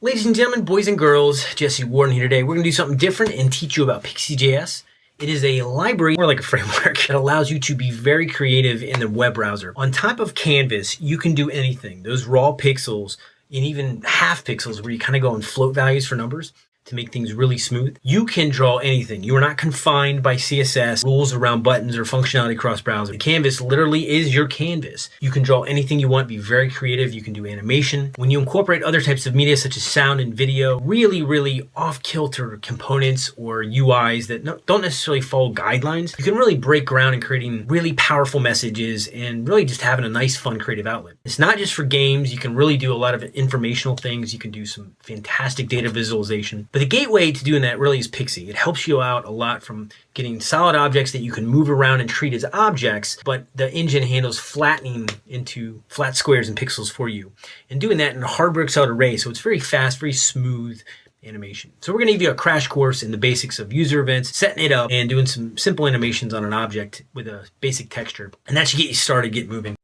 Ladies and gentlemen, boys and girls, Jesse Warden here today. We're going to do something different and teach you about Pixi.js. It is a library, more like a framework, that allows you to be very creative in the web browser. On top of Canvas, you can do anything. Those raw pixels and even half pixels where you kind of go and float values for numbers to make things really smooth. You can draw anything. You are not confined by CSS, rules around buttons or functionality across browser. Canvas literally is your canvas. You can draw anything you want, be very creative. You can do animation. When you incorporate other types of media such as sound and video, really, really off-kilter components or UIs that don't necessarily follow guidelines, you can really break ground in creating really powerful messages and really just having a nice, fun, creative outlet. It's not just for games. You can really do a lot of informational things. You can do some fantastic data visualization. But the gateway to doing that really is Pixi. It helps you out a lot from getting solid objects that you can move around and treat as objects, but the engine handles flattening into flat squares and pixels for you. And doing that in a hard bricks out array, so it's very fast, very smooth animation. So we're going to give you a crash course in the basics of user events, setting it up, and doing some simple animations on an object with a basic texture. And that should get you started, get moving.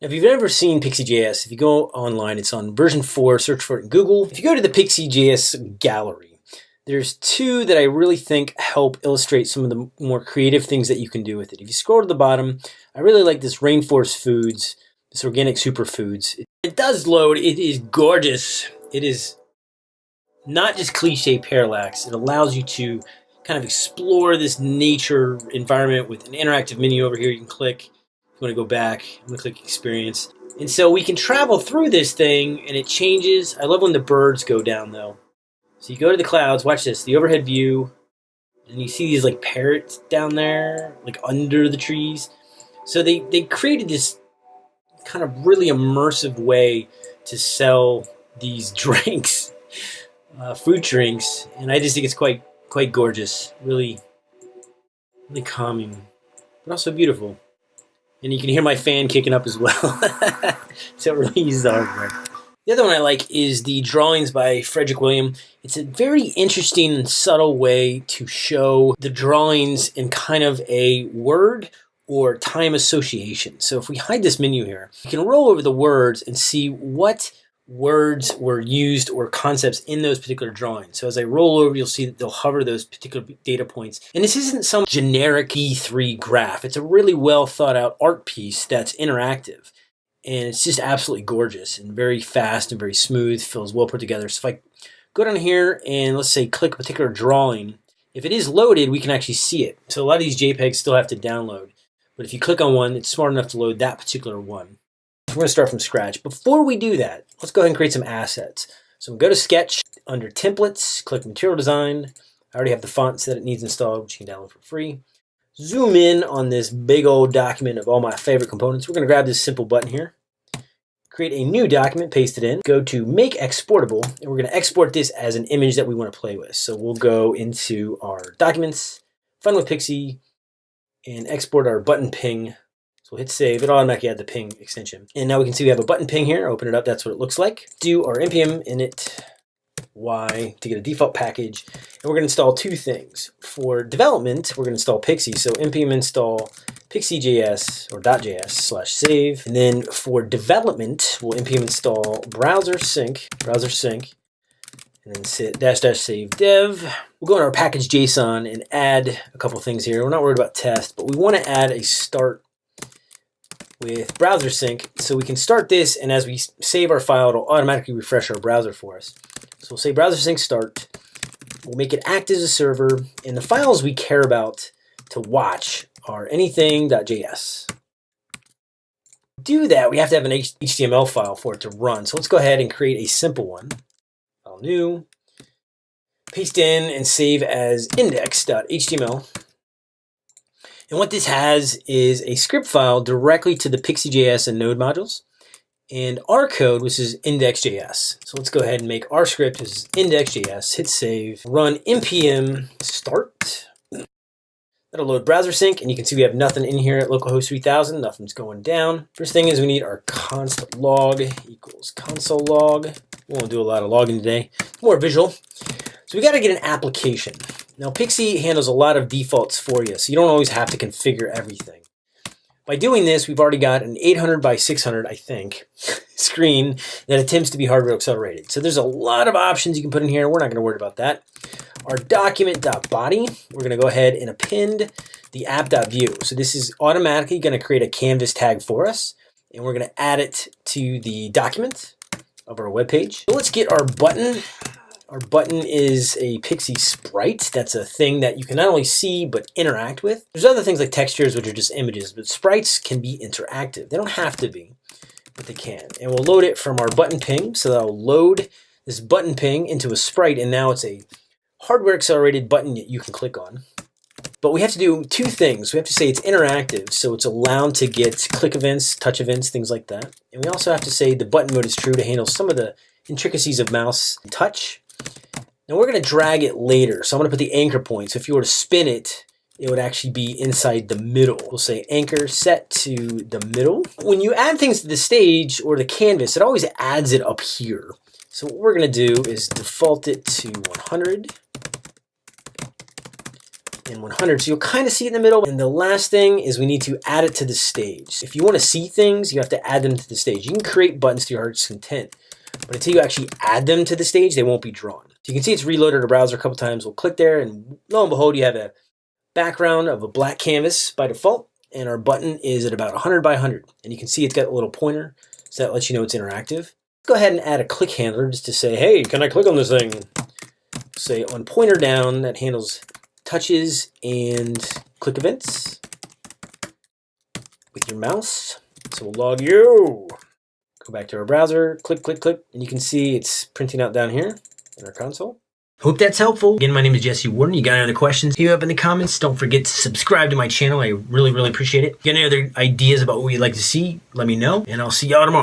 Now, if you've ever seen Pixi.js, if you go online, it's on version 4, search for it in Google. If you go to the Pixi.js gallery, there's two that I really think help illustrate some of the more creative things that you can do with it. If you scroll to the bottom, I really like this Rainforest Foods, this organic superfoods. It does load, it is gorgeous. It is not just cliche parallax, it allows you to kind of explore this nature environment with an interactive menu over here. You can click, if you want to go back, I'm going to click experience. And so we can travel through this thing and it changes. I love when the birds go down though. So you go to the clouds, watch this, the overhead view, and you see these like parrots down there, like under the trees. So they, they created this kind of really immersive way to sell these drinks, uh, fruit drinks, and I just think it's quite quite gorgeous, really, really calming, but also beautiful. And you can hear my fan kicking up as well. so it really uses the hardware. The other one I like is the drawings by Frederick William. It's a very interesting and subtle way to show the drawings in kind of a word or time association. So if we hide this menu here, you can roll over the words and see what words were used or concepts in those particular drawings. So as I roll over, you'll see that they'll hover those particular data points. And this isn't some generic D3 graph. It's a really well thought out art piece that's interactive and it's just absolutely gorgeous and very fast and very smooth, feels well put together. So if I go down here and let's say click a particular drawing, if it is loaded, we can actually see it. So a lot of these JPEGs still have to download, but if you click on one, it's smart enough to load that particular one. We're going to start from scratch. Before we do that, let's go ahead and create some assets. So we go to Sketch, under Templates, click Material Design. I already have the fonts that it needs installed, which you can download for free zoom in on this big old document of all my favorite components. We're going to grab this simple button here, create a new document, paste it in, go to make exportable, and we're going to export this as an image that we want to play with. So we'll go into our documents, Fun with Pixi, and export our button ping. So we'll hit save, it'll automatically add the ping extension. And now we can see we have a button ping here, open it up, that's what it looks like. Do our npm init Y to get a default package. And we're going to install two things. For development, we're going to install Pixi. So npm install pixi.js or .js slash save. And then for development, we'll npm install browser sync, browser sync, and then sit dash dash save dev. We'll go in our package JSON and add a couple things here. We're not worried about test, but we want to add a start with browser sync so we can start this and as we save our file it'll automatically refresh our browser for us. So we'll say browser sync start. We'll make it act as a server, and the files we care about to watch are anything.js. To do that, we have to have an HTML file for it to run. So let's go ahead and create a simple one. File new, paste in and save as index.html. And what this has is a script file directly to the Pixi.js and Node modules and our code, which is index.js. So let's go ahead and make our script is index.js, hit save, run npm start. That'll load browser sync, and you can see we have nothing in here at localhost 3000, nothing's going down. First thing is we need our const log equals console log. We won't do a lot of logging today, more visual. So we gotta get an application. Now Pixi handles a lot of defaults for you, so you don't always have to configure everything. By doing this, we've already got an 800 by 600, I think, screen that attempts to be hardware accelerated. So there's a lot of options you can put in here. We're not going to worry about that. Our document.body, we're going to go ahead and append the app.view. So this is automatically going to create a canvas tag for us. And we're going to add it to the document of our web page. So let's get our button our button is a Pixi sprite. That's a thing that you can not only see, but interact with. There's other things like textures, which are just images, but sprites can be interactive. They don't have to be, but they can. And we'll load it from our button ping. So that'll load this button ping into a sprite, and now it's a hardware accelerated button that you can click on. But we have to do two things. We have to say it's interactive, so it's allowed to get click events, touch events, things like that. And we also have to say the button mode is true to handle some of the intricacies of mouse touch now we're going to drag it later. So I'm going to put the anchor point. So if you were to spin it, it would actually be inside the middle. We'll say anchor set to the middle. When you add things to the stage or the canvas, it always adds it up here. So what we're going to do is default it to 100 and 100. So you'll kind of see it in the middle. And the last thing is we need to add it to the stage. If you want to see things, you have to add them to the stage. You can create buttons to your heart's content, but until you actually add them to the stage, they won't be drawn. So you can see it's reloaded the browser a couple times. We'll click there and lo and behold, you have a background of a black canvas by default. And our button is at about 100 by 100. And you can see it's got a little pointer. So that lets you know it's interactive. Go ahead and add a click handler just to say, hey, can I click on this thing? Say on pointer down, that handles touches and click events with your mouse. So we'll log you. Go back to our browser, click, click, click, and you can see it's printing out down here in our console. Hope that's helpful. Again, my name is Jesse Warden. You got any other questions? Hit me up in the comments. Don't forget to subscribe to my channel. I really, really appreciate it. If you got any other ideas about what you'd like to see, let me know, and I'll see y'all tomorrow.